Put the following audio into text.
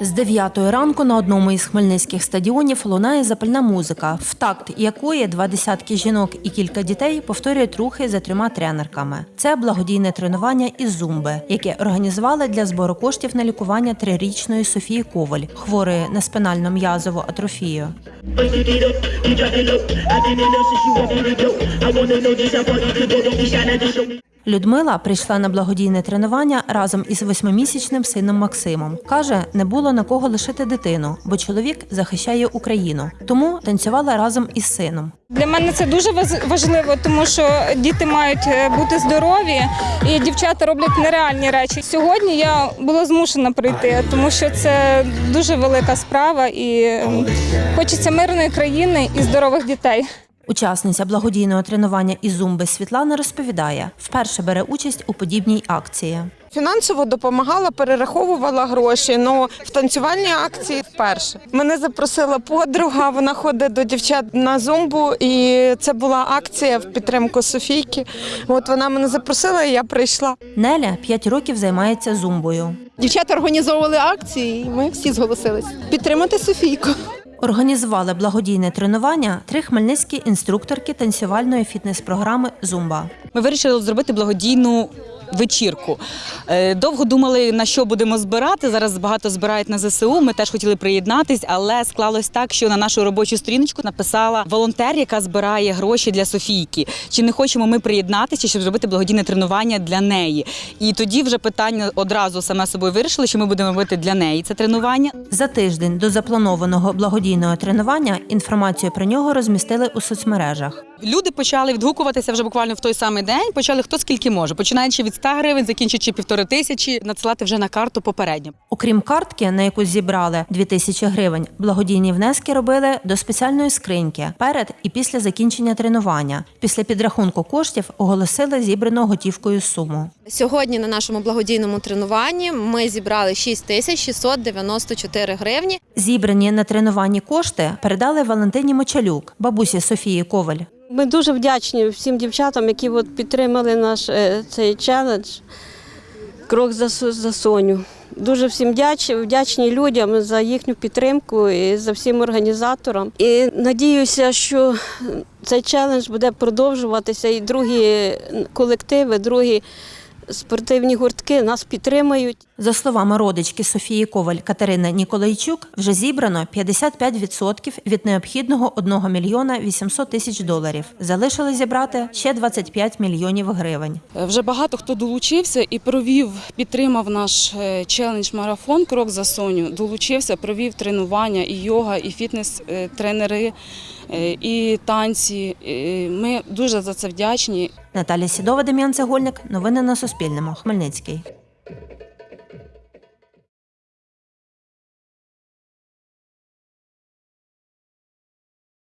З 9 ранку на одному із хмельницьких стадіонів лунає запальна музика, в такт якої два десятки жінок і кілька дітей повторюють рухи за трьома тренерками. Це благодійне тренування із зумби, яке організували для збору коштів на лікування трирічної Софії Коваль, хворої на спинально м'язову атрофію. Людмила прийшла на благодійне тренування разом із восьмимісячним сином Максимом. Каже, не було на кого лишити дитину, бо чоловік захищає Україну. Тому танцювала разом із сином. Для мене це дуже важливо, тому що діти мають е, бути здорові, і дівчата роблять нереальні речі. Сьогодні я була змушена прийти, тому що це дуже велика справа, і хочеться мирної країни і здорових дітей. Учасниця благодійного тренування із зумби Світлана розповідає, вперше бере участь у подібній акції. Фінансово допомагала, перераховувала гроші. Ну в танцювальній акції вперше мене запросила подруга. Вона ходить до дівчат на зумбу, і це була акція в підтримку Софійки. От вона мене запросила, і я прийшла. Неля 5 років займається зумбою. Дівчата організовували акції, і ми всі зголосились підтримати Софійку. Організували благодійне тренування три хмельницькі інструкторки танцювальної фітнес-програми Зумба. Ми вирішили зробити благодійну вечірку. Е, Довго думали, на що будемо збирати. Зараз багато збирають на ЗСУ. Ми теж хотіли приєднатись, але склалось так, що на нашу робочу сторіночку написала волонтер, яка збирає гроші для Софійки. Чи не хочемо ми приєднатися, щоб зробити благодійне тренування для неї? І тоді вже питання одразу саме собою вирішили, що ми будемо робити для неї це тренування. За тиждень до запланованого благодійного тренування інформацію про нього розмістили у соцмережах. Люди почали відгукуватися вже буквально в той самий день. Почали хто скільки може, починаючи від 100 гривень, закінчуючи півтори тисячі, надсилати вже на карту попередньо. Окрім картки, на яку зібрали 2000 гривень, благодійні внески робили до спеціальної скриньки перед і після закінчення тренування. Після підрахунку коштів оголосили зібрану готівкою суму. Сьогодні на нашому благодійному тренуванні ми зібрали 6 тисяч 694 гривні. Зібрані на тренуванні кошти передали Валентині Мочалюк, бабусі Софії Коваль. Ми дуже вдячні всім дівчатам, які от підтримали наш е, цей челендж Крок за, за Соню. Дуже всім вдячні, вдячні людям за їхню підтримку і за всім організаторам. І надіюся, що цей челендж буде продовжуватися, і другі колективи, другі спортивні гуртки нас підтримають. За словами родички Софії Коваль Катерини Ніколайчук, вже зібрано 55% від необхідного 1 мільйона 800 тисяч доларів. Залишили зібрати ще 25 мільйонів гривень. Е, Вже багато хто долучився і провів, підтримав наш е, челендж-марафон Крок за Соню. Долучився, провів тренування і йога, і фітнес-тренери, е, і танці. Ми дуже за це вдячні. Наталя Сідова, Дем'ян Цегольник. Новини на Суспільному. Хмельницький.